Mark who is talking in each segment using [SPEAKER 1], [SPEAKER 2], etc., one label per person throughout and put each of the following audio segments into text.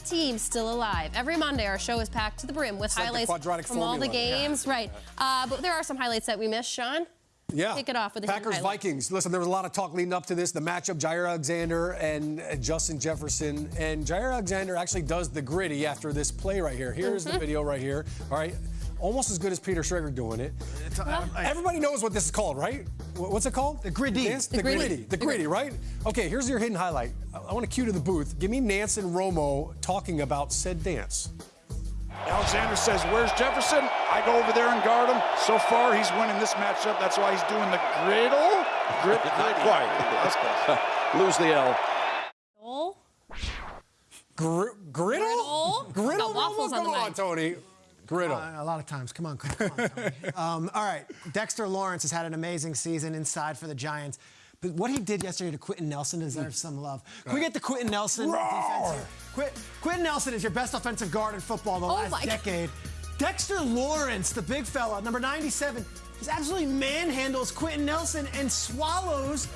[SPEAKER 1] of teams still alive. Every Monday, our show is packed to the brim with
[SPEAKER 2] like the
[SPEAKER 1] highlights
[SPEAKER 2] quadratic
[SPEAKER 1] from all the
[SPEAKER 2] formula. Yeah.
[SPEAKER 1] games. Right. Uh, but there are some highlights that we missed, Sean.
[SPEAKER 2] Yeah.
[SPEAKER 1] Kick it off with the
[SPEAKER 2] Packers. Vikings. Listen, there was a lot of talk leading up to this. The matchup, Jaire Alexander and uh, Justin Jefferson. And Jaire Alexander actually does the gritty after this play right here. Here's
[SPEAKER 1] Mm-hmm.
[SPEAKER 2] the video right here. All right. Almost as good as Peter Schrager doing it. Everybody knows what this is called, right? What's it called?
[SPEAKER 3] The gritty.
[SPEAKER 2] Nantz?
[SPEAKER 1] The
[SPEAKER 2] The,
[SPEAKER 1] gritty.
[SPEAKER 2] gritty. The gritty, right? Okay, here's your hidden highlight. I, I want to cue to the booth. Give me Nantz and Romo talking about said dance.
[SPEAKER 4] Alexander says, Where's Jefferson? I go over there and guard him. So far, he's winning this matchup. That's why he's doing the griddle. Grit,
[SPEAKER 5] Not quite.
[SPEAKER 4] That's close.
[SPEAKER 5] Lose the L.
[SPEAKER 2] Gr- griddle?
[SPEAKER 1] Griddle?
[SPEAKER 2] Griddle?
[SPEAKER 1] Waffles
[SPEAKER 2] Romo?
[SPEAKER 1] the
[SPEAKER 2] Come on. Tony. Griddle.
[SPEAKER 3] Uh, a lot of times. Come on, come on, Tony. um, all right, Dexter Lawrence has had an amazing season inside for the Giants. But what he did yesterday to Quenton Nelson deserves some love. Can we get the Quenton Nelson defense here? Quit, Quenton Nelson is your best offensive guard in football the
[SPEAKER 1] Oh
[SPEAKER 3] last
[SPEAKER 1] my-
[SPEAKER 3] decade. Dexter Lawrence, the big fella, number 97, just absolutely manhandles Quenton Nelson and swallows.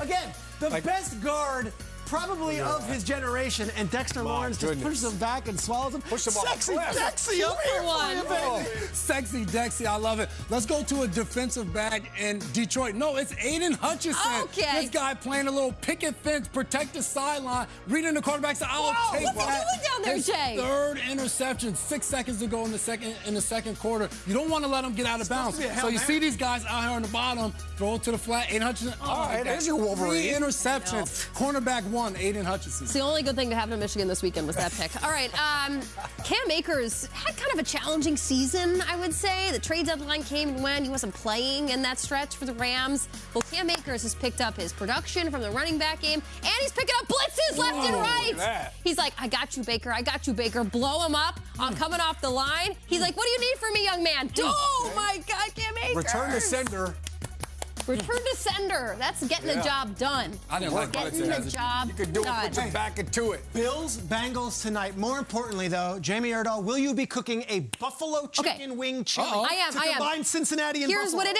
[SPEAKER 3] Again, the
[SPEAKER 2] Like-
[SPEAKER 3] best guard. Probably of his generation, and Dexter Lawrence just pushes him back and swallows him.
[SPEAKER 2] Pushed him off the
[SPEAKER 3] Sexy
[SPEAKER 2] cliff.
[SPEAKER 3] Dexy up here for
[SPEAKER 1] one.
[SPEAKER 3] you, baby.
[SPEAKER 6] Sexy Dexy, I love it. Let's go to a defensive back in Detroit. No, it's Aidan Hutchinson.
[SPEAKER 1] Okay.
[SPEAKER 6] This guy playing a little picket fence, protect the sideline, reading the quarterback. So I'll
[SPEAKER 1] Whoa,
[SPEAKER 6] take
[SPEAKER 1] what's he
[SPEAKER 6] that.
[SPEAKER 1] doing down there,
[SPEAKER 6] His
[SPEAKER 1] Jay?
[SPEAKER 6] Third interception, six seconds to go in the second in the second quarter. You don't want to let them get out of bounds.
[SPEAKER 3] to be a Hail
[SPEAKER 6] So you
[SPEAKER 3] Mary.
[SPEAKER 6] see these guys out here on the bottom, throw it to the flat. Aidan Hutchinson. Oh,
[SPEAKER 2] All right, there's your Wolverine.
[SPEAKER 6] Three interceptions. Cornerback one, Aidan Hutchinson.
[SPEAKER 1] It's the only good thing to happen to Michigan this weekend was that pick. All right, um, Cam Akers had kind of a challenging season, I would say. The trade deadline came and went. He wasn't playing in that stretch for the Rams. Well, Cam Akers has picked up his production from the running back game, and he's picking up blitzes left and
[SPEAKER 2] Whoa, look
[SPEAKER 1] right. He's like, I got you, Baker. I got you, Baker. Blow him up. I'm coming off the line. He's like, what do you need from me, young man? Oh, my God, Cam Akers.
[SPEAKER 2] Return to sender.
[SPEAKER 1] Return to sender. That's getting the job done.
[SPEAKER 6] I didn't like
[SPEAKER 1] Getting the
[SPEAKER 6] as a-
[SPEAKER 1] job
[SPEAKER 2] You could do it, put your back into it.
[SPEAKER 3] Bills, Bengals tonight. More importantly, though, Jamie Erdahl, will you be cooking a buffalo chicken wing chili
[SPEAKER 6] Uh-oh.
[SPEAKER 1] I am,
[SPEAKER 3] to
[SPEAKER 1] I am.
[SPEAKER 3] combine Cincinnati and
[SPEAKER 1] Here's
[SPEAKER 3] Buffalo?
[SPEAKER 1] what it